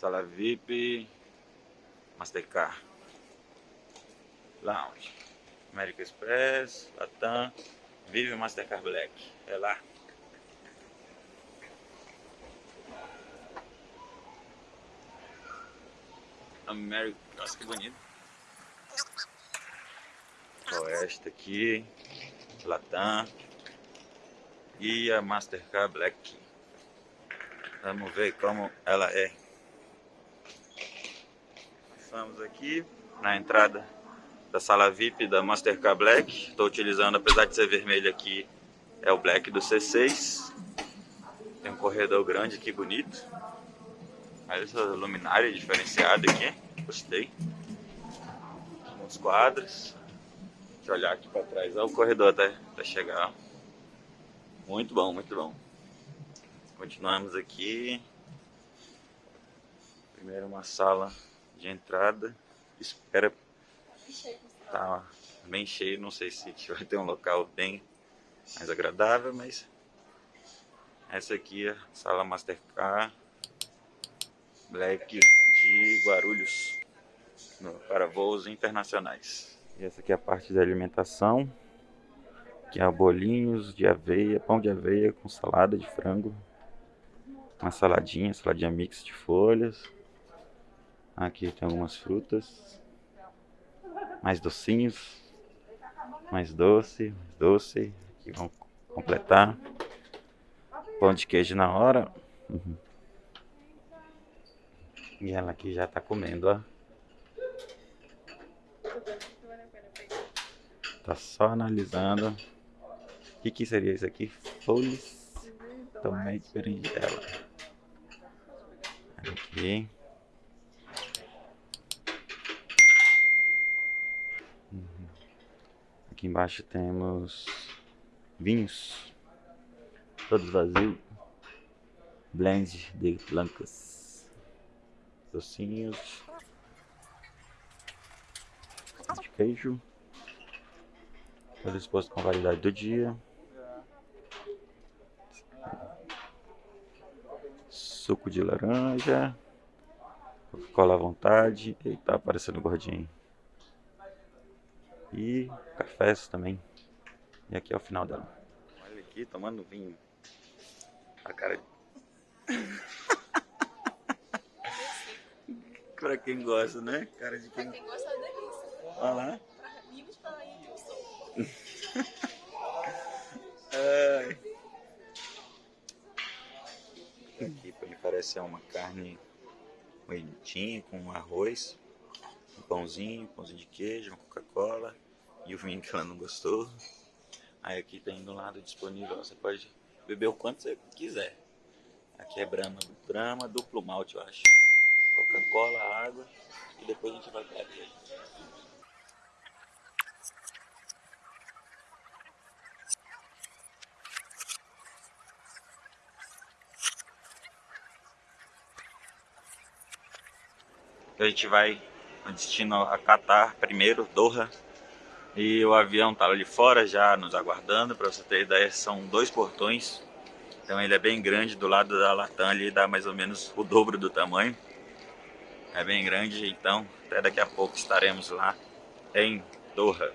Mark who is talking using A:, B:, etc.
A: Sala VIP, Mastercard, Lounge, American Express, Latam, Vive Mastercard Black. É lá. American, nossa que bonito. Oeste aqui, Latam e a Mastercard Black. Vamos ver como ela é. Estamos aqui na entrada da sala VIP da Mastercard Black. Estou utilizando, apesar de ser vermelho aqui, é o Black do C6. Tem um corredor grande aqui, bonito. Olha essa luminária diferenciada aqui. Gostei. Uns quadros. Deixa eu olhar aqui para trás. Olha o corredor até, até chegar. Muito bom, muito bom. Continuamos aqui. Primeiro uma sala de entrada. Espera. Tá bem cheio. Não sei se vai ter um local bem mais agradável, mas essa aqui é a sala Mastercard Black de Guarulhos para voos internacionais. E essa aqui é a parte da alimentação, que é bolinhos de aveia, pão de aveia com salada de frango, uma saladinha, saladinha mix de folhas, Aqui tem algumas frutas. Mais docinhos. Mais doce, mais doce. Aqui vão completar. Pão de queijo na hora. Uhum. E ela aqui já tá comendo, ó. Tá só analisando. O que, que seria isso aqui? Folhas. Tomate berinjela. Aqui. Aqui embaixo temos vinhos, todos vazios, blend de blancas, docinhos, de queijo, todo exposto com a validade do dia, suco de laranja, Coca-Cola à vontade, e tá aparecendo gordinho e cafés também. E aqui é o final dela. Olha aqui, tomando vinho. A cara de... pra quem gosta, né? Cara de quem...
B: Pra quem gosta é delícia.
A: Olha lá.
B: Pra amigos, pra ir, eu sou.
A: Ai. Aqui me parece uma carne moidinha com arroz um pãozinho, pãozinho de queijo, uma Coca-Cola e o vinho que ela não gostou. Aí aqui tem do lado disponível, você pode beber o quanto você quiser. Aqui é Brahma, Brahma duplo malte, eu acho. Coca-Cola, água e depois a gente vai pra aqui. A gente vai destino a Qatar primeiro, Doha. E o avião tá ali fora já nos aguardando, para você ter ideia, são dois portões. Então ele é bem grande, do lado da Latam ali dá mais ou menos o dobro do tamanho. É bem grande, então até daqui a pouco estaremos lá em Doha.